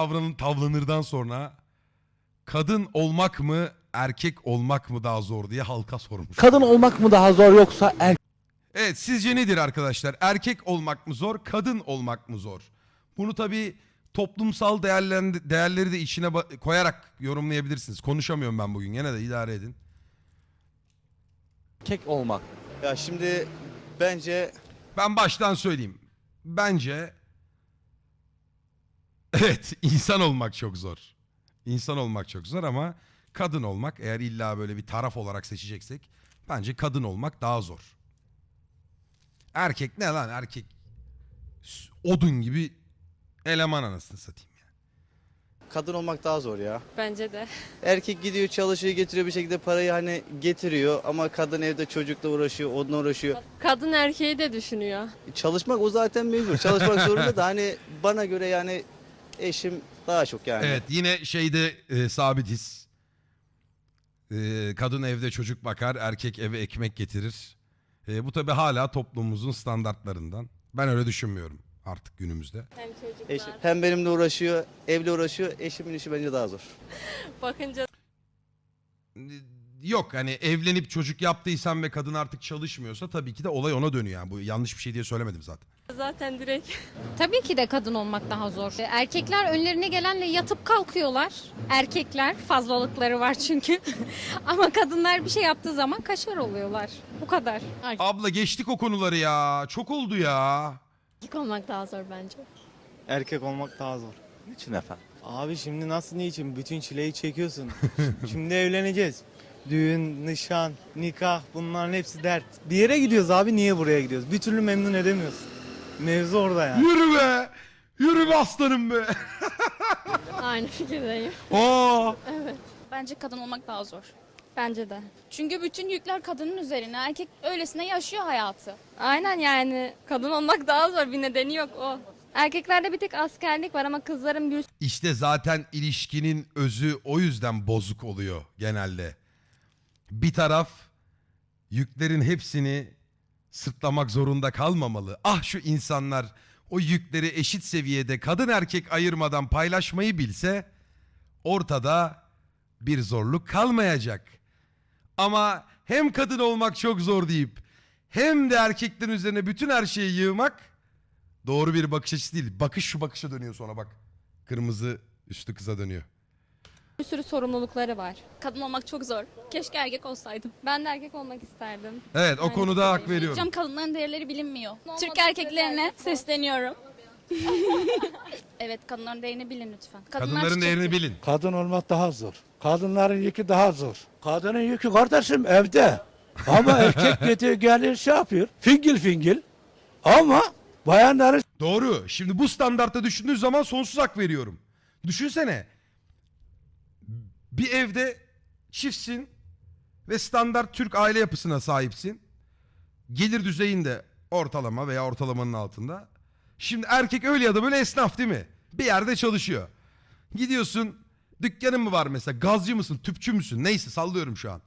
Davranın tavlanırdan sonra kadın olmak mı erkek olmak mı daha zor diye halka sormuş. Kadın olmak mı daha zor yoksa erkek Evet sizce nedir arkadaşlar? Erkek olmak mı zor, kadın olmak mı zor? Bunu tabii toplumsal değerlendi- değerleri de içine koyarak yorumlayabilirsiniz. Konuşamıyorum ben bugün gene de idare edin. olmak? Ya şimdi bence Ben baştan söyleyeyim. Bence evet insan olmak çok zor. İnsan olmak çok zor ama kadın olmak eğer illa böyle bir taraf olarak seçeceksek bence kadın olmak daha zor. Erkek ne lan erkek odun gibi eleman anasını satayım ya. kadın olmak daha zor ya. Bence de. Erkek gidiyor çalışıyor getiriyor bir şekilde parayı hani getiriyor ama kadın evde çocukla uğraşıyor, onunla uğraşıyor. Kadın erkeği de düşünüyor. Çalışmak o zaten mecbur. Çalışmak zorunda da hani bana göre yani eşim daha çok yani. Evet yine şeyde e, sabitiz. E, kadın evde çocuk bakar, erkek eve ekmek getirir. E, bu tabi hala toplumumuzun standartlarından. Ben öyle düşünmüyorum artık günümüzde. Hem çocuklar. Eşim hem benimle uğraşıyor, evle uğraşıyor. Eşimin işi bence daha zor. Bakınca Yok hani evlenip çocuk yaptıysan ve kadın artık çalışmıyorsa tabii ki de olay ona dönüyor. Yani bu yanlış bir şey diye söylemedim zaten. Zaten direkt Tabii ki de kadın olmak daha zor. Erkekler önlerine gelenle yatıp kalkıyorlar. Erkekler fazlalıkları var çünkü. Ama kadınlar bir şey yaptığı zaman kaşar oluyorlar. Bu kadar. Abla geçtik o konuları ya. Çok oldu ya. erkek olmak daha zor bence. Erkek olmak daha zor. Niçin efendim? Abi şimdi nasıl niçin? Bütün çileyi çekiyorsun. şimdi evleneceğiz. Düğün, nişan, nikah bunların hepsi dert. Bir yere gidiyoruz abi niye buraya gidiyoruz? Bir türlü memnun edemiyorsun. Mevzu orada yani. Yürü be. Yürü be aslanım be. Aynı fikirdeyim. Aa. Bence kadın olmak daha zor. Bence de. Çünkü bütün yükler kadının üzerine. Erkek öylesine yaşıyor hayatı. Aynen yani kadın olmak daha zor bir nedeni yok o. Erkeklerde bir tek askerlik var ama kızların bir İşte zaten ilişkinin özü o yüzden bozuk oluyor genelde. Bir taraf yüklerin hepsini sırtlamak zorunda kalmamalı. Ah şu insanlar o yükleri eşit seviyede kadın erkek ayırmadan paylaşmayı bilse ortada bir zorluk kalmayacak. Ama hem kadın olmak çok zor deyip hem de erkeklerin üzerine bütün her şeyi yığmak doğru bir bakış açısı değil. Bakış şu bakışa dönüyor sonra bak. Kırmızı üstü kıza dönüyor. Bir sürü sorumlulukları var. Kadın olmak çok zor. Keşke erkek olsaydım. Ben de erkek olmak isterdim. Evet o konuda hak veriyorum. Hocam kadınların değerleri bilinmiyor. Olmadı Türk erkeklerine erkek sesleniyorum. evet kadınların değerini bilin lütfen. Kadınlar Kadınların değerini bilin. Kadın olmak daha zor. Kadınların yükü daha zor. Kadının yükü kardeşim evde. Ama erkek gidiyor gelir şey yapıyor. Fingil fingil. Ama bayanların Doğru. Şimdi bu standartta düşündüğün zaman sonsuz hak veriyorum. Düşünsene. Bir evde çiftsin ve standart Türk aile yapısına sahipsin. Gelir düzeyinde ortalama veya ortalamanın altında. Şimdi erkek öyle ya da böyle esnaf değil mi? Bir yerde çalışıyor. Gidiyorsun dükkanın mı var mesela gazcı mısın tüpçü müsün neyse sallıyorum şu an.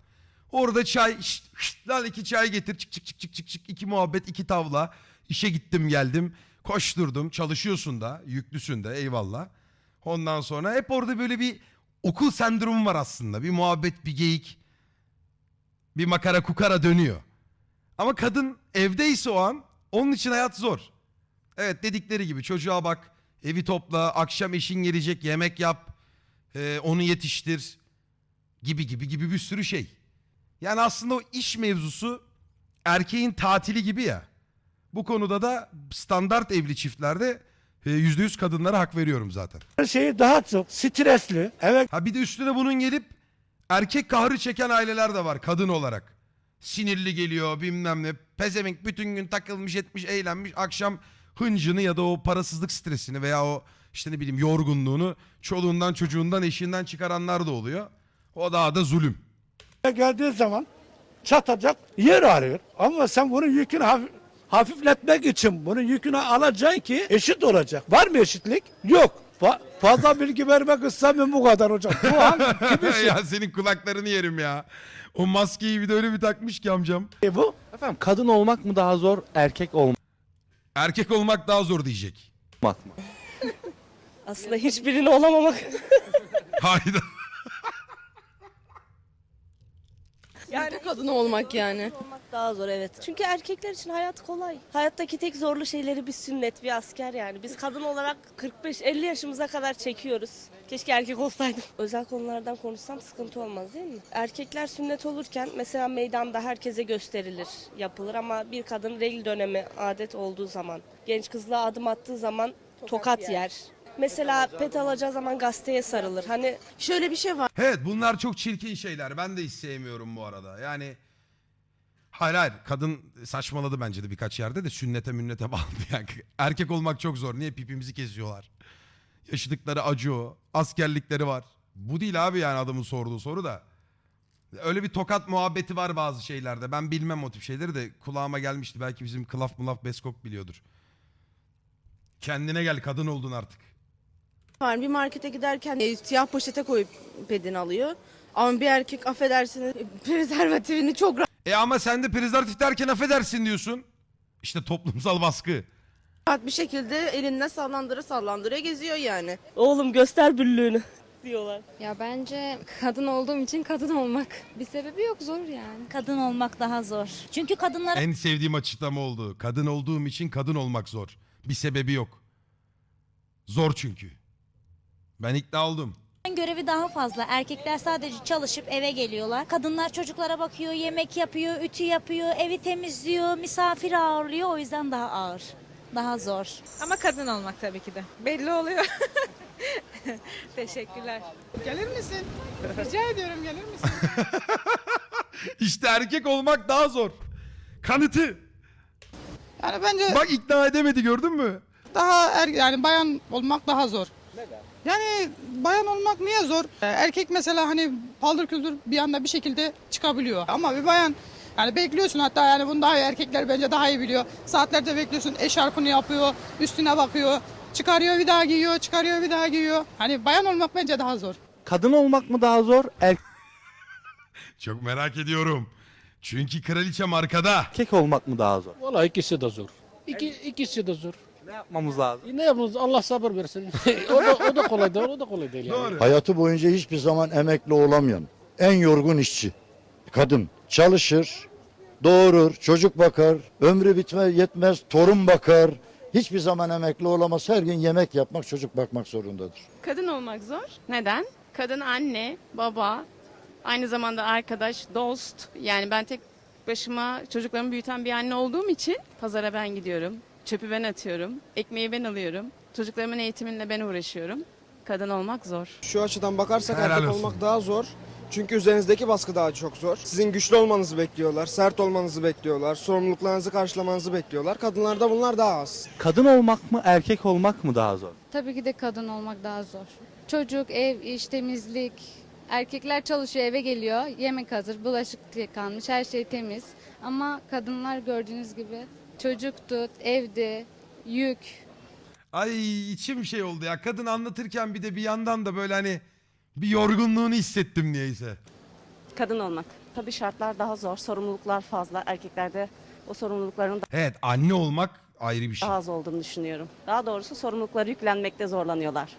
Orada çay şşt, şşt, lan iki çay getir çık çık çık çık çık çık iki muhabbet iki tavla. İşe gittim geldim koşturdum çalışıyorsun da yüklüsün de eyvallah. Ondan sonra hep orada böyle bir okul sendromu var aslında bir muhabbet bir geyik bir makara kukara dönüyor. Ama kadın evdeyse o an onun için hayat zor. Evet dedikleri gibi çocuğa bak evi topla akşam eşin gelecek yemek yap e, onu yetiştir gibi gibi gibi bir sürü şey. Yani aslında o iş mevzusu erkeğin tatili gibi ya. Bu konuda da standart evli çiftlerde e, yüzde yüz kadınlara hak veriyorum zaten. şeyi daha çok stresli. Eve Ha bir de üstüne bunun gelip erkek kahrı çeken aileler de var kadın olarak. Sinirli geliyor bilmem ne. Pezevenk bütün gün takılmış etmiş eğlenmiş. Akşam hıncını ya da o parasızlık stresini veya o işte ne bileyim yorgunluğunu çoluğundan çocuğundan eşinden çıkaranlar da oluyor. O daha da zulüm. geldiği zaman çatacak yer arıyor. Ama sen bunun yükünü hafif- hafifletmek için bunun yükünü alacaksın ki eşit olacak. Var mı eşitlik? Yok. Fa- fazla bilgi vermek istemiyorum bu kadar hocam. Bu hangi kimin ya senin kulaklarını yerim ya. O maskeyi bir de öyle bir takmış ki amcam. şeyi bu? Efendim kadın olmak mı daha zor, erkek olmak Erkek olmak daha zor diyecek. mı? Aslında hiçbirini olamamak. Hayda. Yani kadın olmak yani. Daha zor evet. Çünkü erkekler için hayat kolay. Hayattaki tek zorlu şeyleri bir sünnet, bir asker yani. Biz kadın olarak 45-50 yaşımıza kadar çekiyoruz. Keşke erkek olsaydım. Özel konulardan konuşsam sıkıntı olmaz değil mi? Erkekler sünnet olurken mesela meydanda herkese gösterilir, yapılır ama bir kadın regl dönemi adet olduğu zaman, genç kızlığa adım attığı zaman tokat, yer. Mesela pet alacağı zaman gazeteye sarılır. Hani şöyle bir şey var. Evet bunlar çok çirkin şeyler. Ben de hiç sevmiyorum bu arada. Yani hayır hayır kadın saçmaladı bence de birkaç yerde de sünnete münnete bağlı. Yani erkek olmak çok zor. Niye pipimizi kesiyorlar? Yaşadıkları acı o. Askerlikleri var. Bu değil abi yani adamın sorduğu soru da. Öyle bir tokat muhabbeti var bazı şeylerde. Ben bilmem o tip şeyleri de kulağıma gelmişti. Belki bizim Klaf Mulaf Beskok biliyordur. Kendine gel kadın oldun artık. var. Bir markete giderken e, siyah poşete koyup pedini alıyor. Ama bir erkek affedersiniz prezervatifini çok E ama sen de prezervatif derken affedersin diyorsun. İşte toplumsal baskı. rahat bir şekilde elinde sallandıra sallandıra geziyor yani. Oğlum göster büllüğünü diyorlar. Ya bence kadın olduğum için kadın olmak. Bir sebebi yok zor yani. Kadın olmak daha zor. Çünkü kadınlara En sevdiğim açıklama oldu. Kadın olduğum için kadın olmak zor. Bir sebebi yok. Zor çünkü. Ben ikna oldum. Görevi daha fazla. Erkekler sadece çalışıp eve geliyorlar. Kadınlar çocuklara bakıyor, yemek yapıyor, ütü yapıyor, evi temizliyor, misafir ağırlıyor. O yüzden daha ağır. Daha zor. Ama kadın olmak tabii ki de. Belli oluyor. Teşekkürler. Gelir misin? Rica ediyorum gelir misin? İşte erkek olmak daha zor. Kanıtı. Yani bence Bak ikna edemedi gördün mü? daha er, yani bayan olmak daha zor. Neden? Yani bayan olmak niye zor? Ee, Erkek mesela hani paldır küldür bir anda bir şekilde çıkabiliyor. Ama bir bayan yani bekliyorsun hatta yani bunu daha iyi erkekler bence daha iyi biliyor. Saatlerce bekliyorsun eşarpını yapıyor, üstüne bakıyor. Çıkarıyor bir daha giyiyor, çıkarıyor bir daha giyiyor. Hani bayan olmak bence daha zor. Kadın olmak mı daha zor, Çok merak ediyorum. Çünkü kraliçem arkada. erkek olmak mı daha zor? Valla ikisi de zor. İki, ikisi de zor. Ne yapmamız lazım? E Ne yapalım Allah sabır versin. o da o da kolay değil, o da kolay değil yani. Doğru. Hayatı boyunca hiçbir zaman emekli olamayan, en yorgun işçi, kadın. Çalışır, doğurur, çocuk bakar, ömrü bitme yetmez, torun bakar. Hiçbir zaman emekli olamaz. Her gün yemek yapmak, çocuk bakmak zorundadır. Kadın olmak zor. Neden? Kadın anne, baba, aynı zamanda arkadaş, dost. Yani ben tek başıma çocuklarımı büyüten bir anne olduğum için pazara ben gidiyorum. Çöpü ben atıyorum. Ekmeği ben alıyorum. Çocuklarımın eğitiminle ben uğraşıyorum. Kadın olmak zor. Şu açıdan bakarsak Helal erkek olsun. olmak daha zor. Çünkü üzerinizdeki baskı daha çok zor. Sizin güçlü olmanızı bekliyorlar, sert olmanızı bekliyorlar, sorumluluklarınızı karşılamanızı bekliyorlar. Kadınlarda bunlar daha az. Kadın olmak mı, erkek olmak mı daha zor? Tabii ki de kadın olmak daha zor. Çocuk, ev, iş, temizlik. Erkekler çalışıyor eve geliyor. Yemek hazır, bulaşık yıkanmış, her şey temiz. Ama kadınlar gördüğünüz gibi çocuktu, evdi, yük. Ay içim şey oldu ya. Kadın anlatırken bir de bir yandan da böyle hani bir yorgunluğunu hissettim niyeyse. Kadın olmak. Tabii şartlar daha zor, sorumluluklar fazla. Erkeklerde o sorumlulukların Evet anne olmak ayrı bir şey. daha az olduğunu düşünüyorum. Daha doğrusu sorumlulukları yüklenmekte zorlanıyorlar.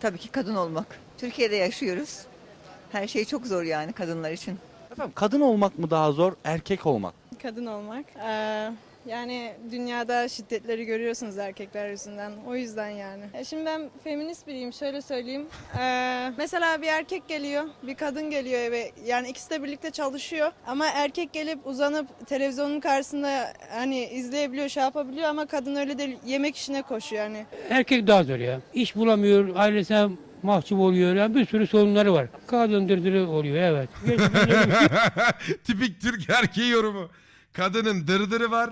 Tabii ki kadın olmak. Türkiye'de yaşıyoruz. Her şey çok zor yani kadınlar için. Efendim kadın olmak mı daha zor, erkek olmak? Kadın olmak. Ee, yani dünyada şiddetleri görüyorsunuz erkekler yüzünden. O yüzden yani. E Şimdi ben feminist biriyim. Şöyle söyleyeyim. Ee, mesela bir erkek geliyor, bir kadın geliyor eve. Yani ikisi de birlikte çalışıyor. Ama erkek gelip uzanıp televizyonun karşısında hani izleyebiliyor, şey yapabiliyor ama kadın öyle değil. Yemek işine koşuyor yani. Erkek daha zor ya. İş bulamıyor, ailesine mahcup oluyor. Yani bir sürü sorunları var. Kadın dırdırı oluyor evet. Tipik Türk erkeği yorumu. Kadının dırdırı var.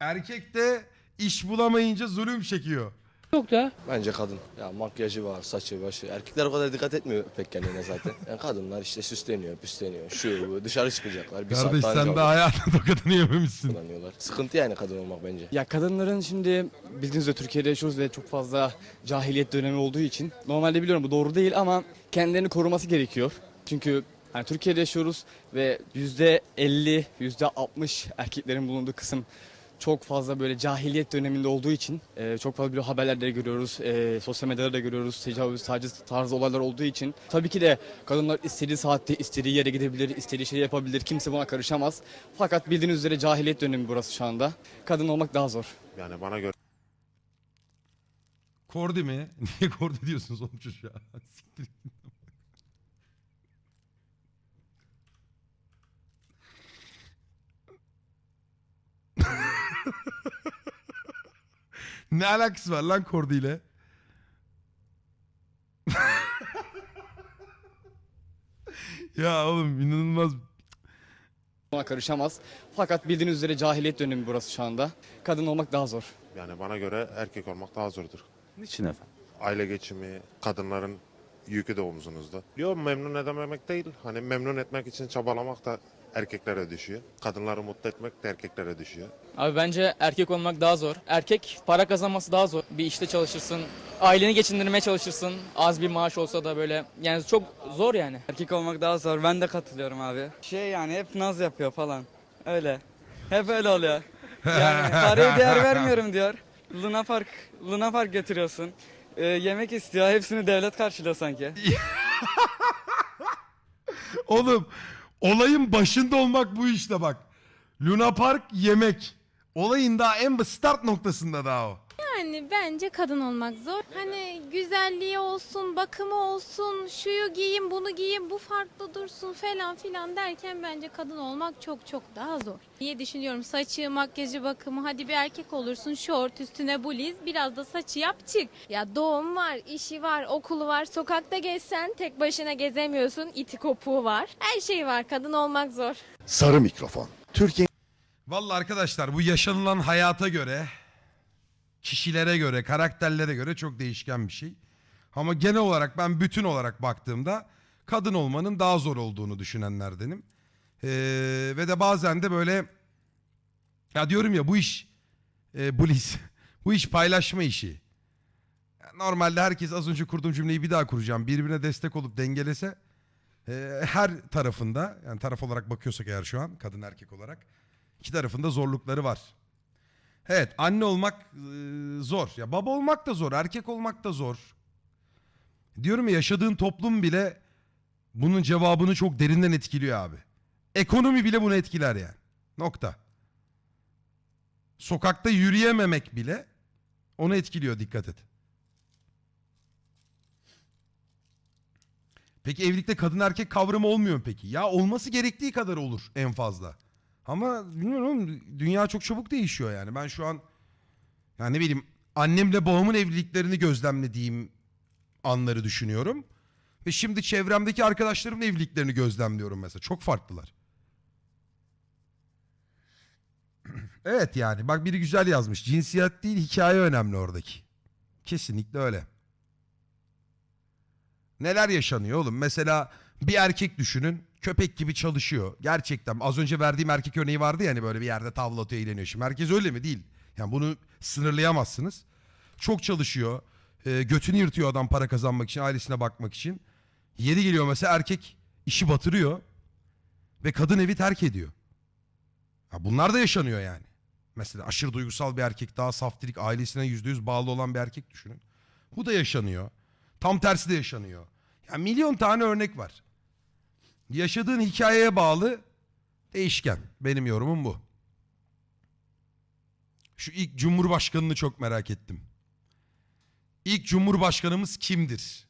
Erkek de iş bulamayınca zulüm çekiyor. Çok da Bence kadın. Ya makyajı var, saçı, başı. Erkekler o kadar dikkat etmiyor pek kendine zaten. Yani kadınlar işte süsleniyor, püsleniyor. Şu bu dışarı çıkacaklar. Bir Kardeş saat sen de hayatın tokadını yememişsin. kullanıyorlar. Sıkıntı yani kadın olmak bence. Ya kadınların şimdi bildiğiniz üzere Türkiye'de yaşıyoruz ve çok fazla cahiliyet dönemi olduğu için normalde biliyorum bu doğru değil ama kendilerini koruması gerekiyor. Çünkü hani Türkiye'de yaşıyoruz ve yüzde 50, yüzde 60 erkeklerin bulunduğu kısım çok fazla böyle cahiliyet döneminde olduğu için e, çok fazla böyle haberlerde görüyoruz, e, sosyal medyada da görüyoruz, tecavüz, taciz tarzı olaylar olduğu için tabii ki de kadınlar istediği saatte istediği yere gidebilir, istediği şeyi yapabilir, kimse buna karışamaz. Fakat bildiğiniz üzere cahiliyet dönemi burası şu anda. Kadın olmak daha zor. Yani bana göre Kordi mi? Niye Kordi diyorsunuz oğlum çocuğa? Siktir git. ne alakası var lan Kordi ile? ya oğlum inanılmaz. Buna karışamaz. Fakat bildiğiniz üzere cahiliyet dönemi burası şu anda. Kadın olmak daha zor. yani bana göre erkek olmak daha zordur. Niçin efendim? Aile geçimi, kadınların yükü de omzunuzda. Yok memnun edememek değil. Hani memnun etmek için çabalamak da erkeklere düşüyor. Kadınları mutlu etmek de erkeklere düşüyor. Abi bence erkek olmak daha zor. Erkek para kazanması daha zor. Bir işte çalışırsın, aileni geçindirmeye çalışırsın. Az bir maaş olsa da böyle yani çok zor yani. Erkek olmak daha zor. Ben de katılıyorum abi. Şey yani hep naz yapıyor falan. Öyle. Hep öyle oluyor. Yani paraya değer vermiyorum diyor. Luna Park, Luna Park götürüyorsun. Ee, yemek istiyor. Hepsini devlet karşılıyor sanki. Oğlum olayın başında olmak bu işte bak. Luna Park yemek. Olayın daha en start noktasında daha o. Yani bence kadın olmak zor. Hani güzelliği olsun, bakımı olsun, şuyu giyin, bunu giyin, bu farklı dursun falan filan derken bence kadın olmak çok çok daha zor. Diye düşünüyorum saçı, makyajı, bakımı hadi bir erkek olursun şort üstüne bluz biraz da saçı yap çık. Ya doğum var, işi var, okulu var, sokakta gezsen tek başına gezemiyorsun, iti kopuğu var. Her şey var kadın olmak zor. Sarı mikrofon. Türkiye Vallahi arkadaşlar bu yaşanılan hayata göre, kişilere göre, karakterlere göre çok değişken bir şey. Ama genel olarak ben bütün olarak baktığımda kadın olmanın daha zor olduğunu düşünenlerdenim. Ee, ve de bazen de böyle ya diyorum ya bu iş e, Bliss, bu iş paylaşma işi. Normalde herkes az önce kurduğum cümleyi bir daha kuracağım. Birbirine destek olup dengelese e, her tarafında yani taraf olarak bakıyorsak eğer şu an kadın erkek olarak İki tarafında zorlukları var. Evet anne olmak e, zor. Ya baba olmak da zor. Erkek olmak da zor. Diyorum ya yaşadığın toplum bile bunun cevabını çok derinden etkiliyor abi. Ekonomi bile bunu etkiler yani. Nokta. Sokakta yürüyememek bile onu etkiliyor dikkat et. Peki evlilikte kadın erkek kavramı olmuyor mu peki? Ya olması gerektiği kadar olur en fazla. Ama bilmiyorum dünya çok çabuk değişiyor yani. Ben şu an yani ne bileyim annemle babamın evliliklerini gözlemlediğim anları düşünüyorum. Ve şimdi çevremdeki arkadaşlarımın evliliklerini gözlemliyorum mesela. Çok farklılar. evet yani bak biri güzel yazmış. Cinsiyet değil hikaye önemli oradaki. Kesinlikle öyle. Neler yaşanıyor oğlum? Mesela bir erkek düşünün. Köpek gibi çalışıyor. Gerçekten az önce verdiğim erkek örneği vardı ya hani böyle bir yerde tavla atıyor eğleniyor. Şimdi herkes öyle mi? Değil. Yani bunu sınırlayamazsınız. Çok çalışıyor. E, götünü yırtıyor adam para kazanmak için, ailesine bakmak için. Yeri geliyor mesela erkek işi batırıyor. Ve kadın evi terk ediyor. Ha, bunlar da yaşanıyor yani. Mesela aşırı duygusal bir erkek daha saftirik ailesine yüzde yüz bağlı olan bir erkek düşünün. Bu da yaşanıyor. Tam tersi de yaşanıyor. Ya milyon tane örnek var. Yaşadığın hikayeye bağlı değişken. Benim yorumum bu. Şu ilk cumhurbaşkanını çok merak ettim. İlk cumhurbaşkanımız kimdir?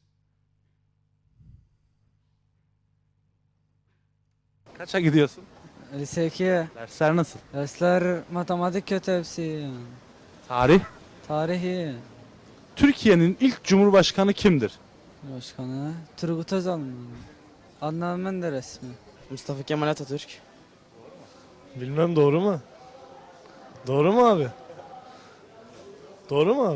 Kaça gidiyorsun? Lise 2. Dersler nasıl? Dersler matematik kötü hepsi. Tarih. Tarihi. Türkiye'nin ilk cumhurbaşkanı kimdir? Başkanı. Turgut Özal mı? Adnan Menderes mi? Mustafa Kemal Atatürk. Bilmem doğru mu? Doğru mu abi? Doğru mu abi?